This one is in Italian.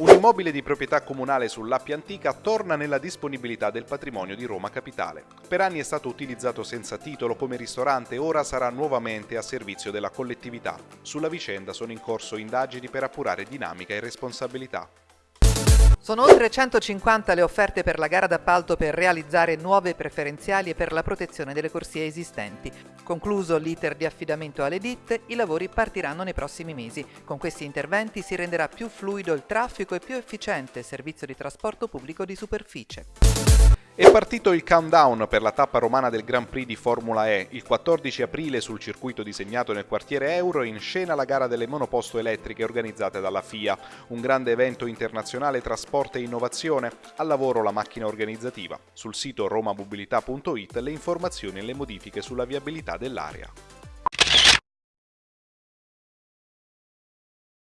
Un immobile di proprietà comunale sull'Appia Antica torna nella disponibilità del patrimonio di Roma Capitale. Per anni è stato utilizzato senza titolo come ristorante e ora sarà nuovamente a servizio della collettività. Sulla vicenda sono in corso indagini per appurare dinamica e responsabilità. Sono oltre 150 le offerte per la gara d'appalto per realizzare nuove preferenziali e per la protezione delle corsie esistenti. Concluso l'iter di affidamento alle ditte, i lavori partiranno nei prossimi mesi. Con questi interventi si renderà più fluido il traffico e più efficiente il servizio di trasporto pubblico di superficie. È partito il countdown per la tappa romana del Grand Prix di Formula E. Il 14 aprile sul circuito disegnato nel quartiere Euro in scena la gara delle monoposto elettriche organizzate dalla FIA, un grande evento internazionale tra sport e innovazione. Al lavoro la macchina organizzativa. Sul sito romamobilità.it le informazioni e le modifiche sulla viabilità dell'area.